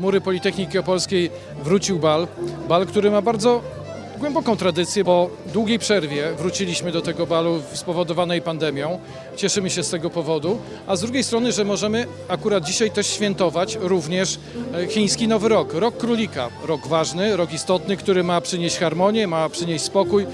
mury Politechniki Opolskiej wrócił bal. Bal, który ma bardzo głęboką tradycję. Po długiej przerwie wróciliśmy do tego balu spowodowanej pandemią. Cieszymy się z tego powodu. A z drugiej strony, że możemy akurat dzisiaj też świętować również e, chiński Nowy Rok. Rok Królika. Rok ważny, rok istotny, który ma przynieść harmonię, ma przynieść spokój,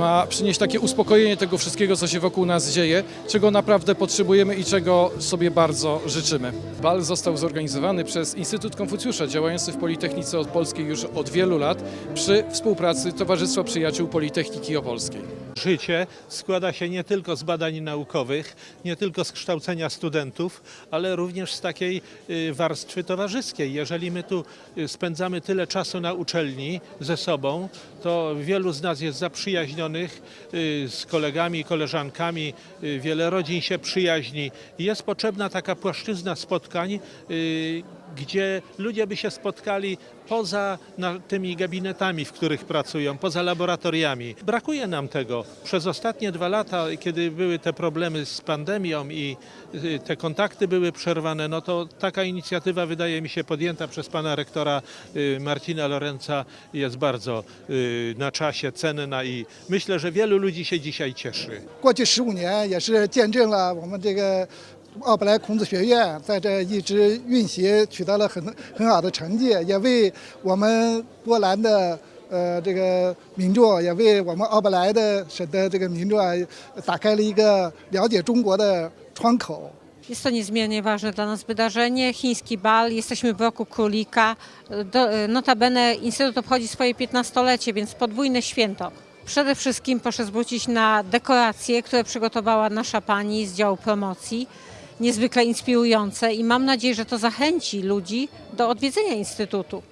ma przynieść takie uspokojenie tego wszystkiego, co się wokół nas dzieje, czego naprawdę potrzebujemy i czego sobie bardzo życzymy. Bal został zorganizowany przez Instytut Konfucjusza, działający w Politechnice Opolskiej już od wielu lat przy współpracy Towarzystwa Przyjaciół Politechniki Opolskiej. Życie składa się nie tylko z badań naukowych, nie tylko z kształcenia studentów, ale również z takiej y, warstwy towarzyskiej. Jeżeli my tu y, spędzamy tyle czasu na uczelni ze sobą, to wielu z nas jest zaprzyjaźnionych y, z kolegami i koleżankami, y, wiele rodzin się przyjaźni. Jest potrzebna taka płaszczyzna spotkań, y, gdzie ludzie by się spotkali poza na, tymi gabinetami, w których pracują, poza laboratoriami. Brakuje nam tego. Przez ostatnie dwa lata, kiedy były te problemy z pandemią i y, te kontakty były przerwane, no to taka inicjatywa wydaje mi się podjęta przez pana rektora y, Marcina Lorenza jest bardzo y, na czasie, cenna i myślę, że wielu ludzi się dzisiaj cieszy. 过去十五年也是见证了我们这个 奥布莱孔子学院在这一直运行取得了很很好的成绩，也为我们波兰的呃这个民众，也为我们奥布莱的省的这个民众啊打开了一个了解中国的窗口。 Jest to niezmiernie ważne dla nas wydarzenie. Chiński bal, jesteśmy w roku królika. Do, notabene Instytut obchodzi swoje 15-lecie, więc podwójne święto. Przede wszystkim proszę zwrócić na dekoracje, które przygotowała nasza pani z działu promocji. Niezwykle inspirujące i mam nadzieję, że to zachęci ludzi do odwiedzenia Instytutu.